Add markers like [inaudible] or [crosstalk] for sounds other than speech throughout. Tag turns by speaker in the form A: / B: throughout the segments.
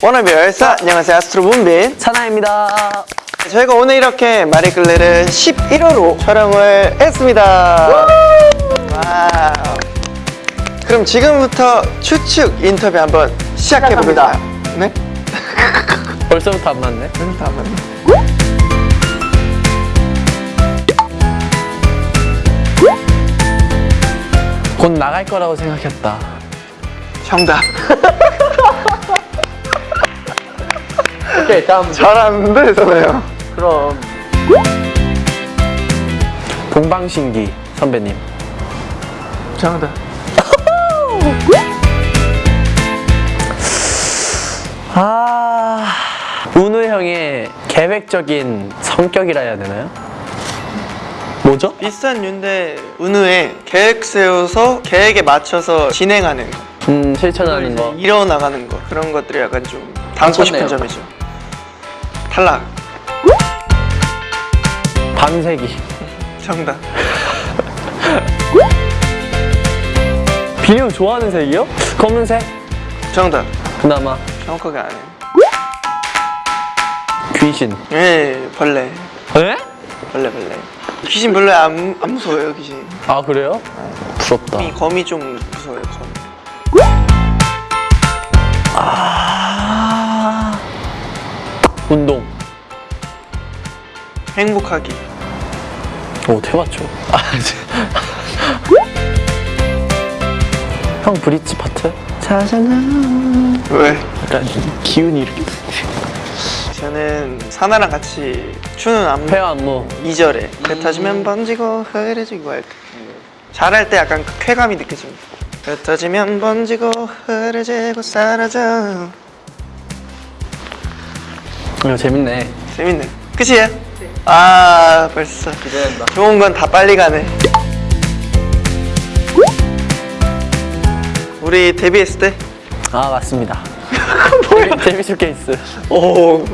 A: Wanna be your star 안녕하세요 아스트로 문빈
B: 산하입니다.
A: 저희가 오늘 이렇게 마리끌레르 11월호로 촬영을 했습니다 Wow 그럼 지금부터 추측 인터뷰 한번 시작해볼까요? 네? [laughs]
B: 벌써부터 안 맞네.
A: 음, 한번
B: 곧 나갈 거라고 생각했다.
A: 정답 [laughs]
B: 오케이, 다음.
A: 잘하는데 저네요
B: 그럼. 동방신기 선배님.
A: 정답 [laughs]
B: 아. 운우 형의 계획적인 성격이라 해야 되나요? 뭐죠?
A: 비싼 윤대 은우의 계획 세워서 계획에 맞춰서 진행하는 거
B: 음, 실천하는 거.
A: 이뤄나가는 거 그런 것들이 약간 좀 담고 싶은. 점이죠 탈락
B: 밤새기.
A: 정답 [laughs]
B: 비님 좋아하는 색이요? 검은색?
A: 정답
B: 그나마.
A: 정확하게 안 해요
B: 귀신.
A: 예 벌레
B: 에?
A: 벌레 벌레 귀신 별로 안, 안 무서워요 귀신
B: 아, 그래요? 부럽다.
A: 거미, 거미 좀 무서워요 거미
B: 아. 운동.
A: 행복하기
B: 오, 대맞죠. 아. [laughs] 형 브릿지 파트? 자잖아.
A: 왜?
B: 약간 기운이 이렇게.
A: 저는 사나랑 같이 추는 안무
B: 폐 안무.
A: 2절에 배 터지면 번지고 흐려지고 할때 잘할 때 약간 그 쾌감이 느껴집니다 배 터지면 번지고 흐려지고 사라져
B: 이거 재밌네.
A: 재밌네 끝이에요? 아 벌써
B: 기대된다.
A: 좋은 건 다 빨리 가네 우리 데뷔했을 때?
B: 아, 맞습니다. [laughs] 데뷔 케이스.
A: 오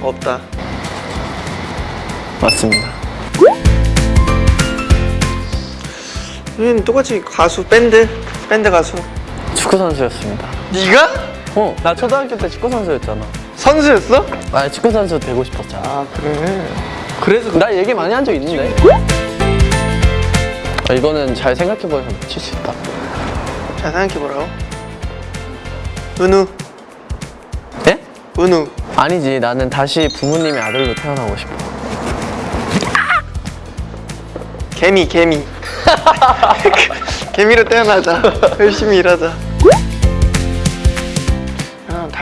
A: 없다
B: 맞습니다.
A: 우리는 똑같이 가수 밴드 밴드 가수
B: 축구 선수였습니다.
A: 네가?
B: 어, 나 초등학교 때 축구 선수였잖아.
A: 선수였어?
B: 아, 축구 선수 되고 싶었잖아.
A: 아 그래 그래서
B: 나 얘기 많이 한 적 있는데. 아, 이거는 잘 생각해보면 맞출 수 있다.
A: 잘 생각해보라고 은우
B: 예?
A: 은우
B: 아니지, 나는 다시 부모님의 아들로 태어나고 싶어.
A: 개미 개미 [laughs] [laughs] 개미로 태어나자 열심히 일하자 야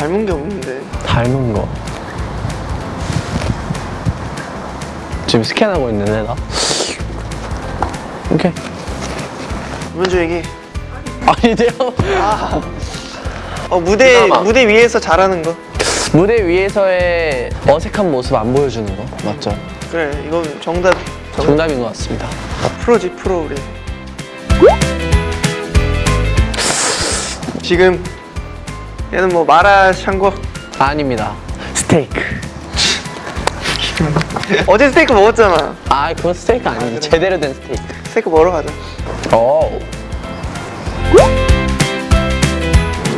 A: 닮은 게 없는데
B: 닮은 거. 지금 스캔하고 있는데, 나? 오케이.
A: 먼저 얘기
B: 아니돼요.
A: 어 무대
B: 그나마.
A: 무대 위에서 잘하는 거
B: 무대 위에서의 어색한 모습 안 보여주는 거 맞죠?
A: 그래 이건 정답 정,
B: 정답인 것 같습니다.
A: 프로지 프로 우리 지금 얘는 뭐 마라 샹궈
B: 아닙니다. 스테이크.
A: 어제 스테이크 먹었잖아
B: 아, 그건 스테이크 아니지.
A: 그래?
B: 제대로 된 스테이크.
A: 스테이크 먹으러 가자
B: 오.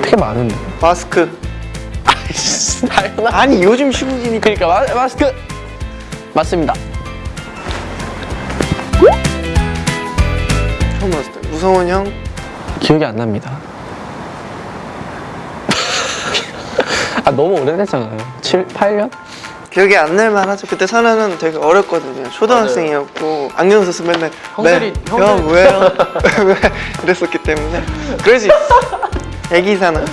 B: 되게 많은데.
A: 마스크
B: 아이씨.
A: 아니 요즘 시국이니까
B: 그러니까 마, 마스크. 맞습니다.
A: 처음 봤을 때 우성원 형
B: 기억이 안 납니다. 아, 너무 오래됐잖아요. 7, 8년?
A: 기억이 안 날만 하죠 그때 선아는 되게 어렸거든요 초등학생이었고 안경 써서 맨날
B: 형들이-
A: 네,
B: 형들이-
A: 형 왜요? [laughs] 왜? 이랬었기 때문에 그럴 수 있어 애기 사나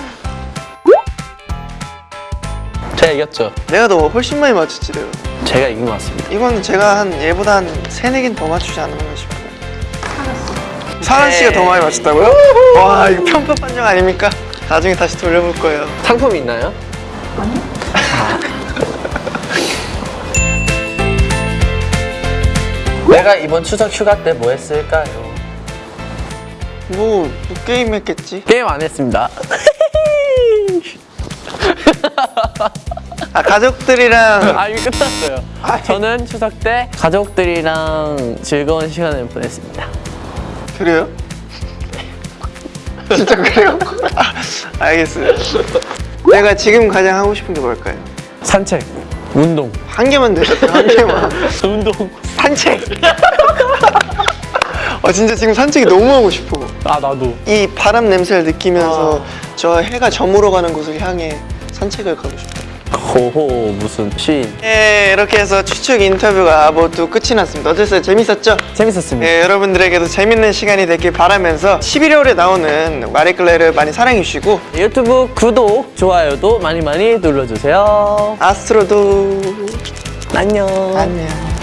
B: 제가 이겼죠.
A: 내가 너 훨씬 많이 맞췄지 내가
B: 제가 이긴 것 같습니다.
A: 이건 제가 한 얘보다 한 세네 개는 더 맞추지 않았나 싶어요 사란 씨가 더 많이 맞췄다고요? 와 이거 편파 판정 아닙니까? 나중에 다시 돌려볼 거예요
B: 상품이 있나요? [laughs] 내가 이번 추석 휴가 때 뭐 했을까요?
A: 뭐, 뭐 게임 했겠지?
B: 게임 안 했습니다. [laughs]
A: 아 가족들이랑
B: 아 이거 끝났어요. 저는 추석 때 가족들이랑 즐거운 시간을 보냈습니다.
A: 그래요? [laughs] 진짜 그래요? 아, 알겠어요. 내가 지금 가장 하고 싶은 게 뭘까요?
B: 산책, 운동.
A: 한 개만 되셨죠? 한 개만. [laughs]
B: 운동.
A: 산책. 어 진짜 지금 산책이 너무 하고 싶어.
B: 아 나도.
A: 이 바람 냄새를 느끼면서 저 해가 저물어 가는 곳을 향해 산책을 가고 싶어요.
B: 호호 무슨 시인.
A: 네, 이렇게 해서 추측 인터뷰가 모두 끝이 났습니다. 어땠어요? 재밌었죠?
B: 재밌었습니다.
A: 네, 여러분들에게도 재밌는 시간이 됐길 바라면서 11월에 나오는 마리클레를 많이 사랑해 주시고
B: 유튜브 구독, 좋아요도 많이 많이 눌러주세요.
A: 아스트로도
B: 안녕.
A: 안녕.